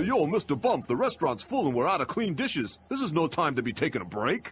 yo, Mr. Bump, the restaurant's full and we're out of clean dishes. This is no time to be taking a break.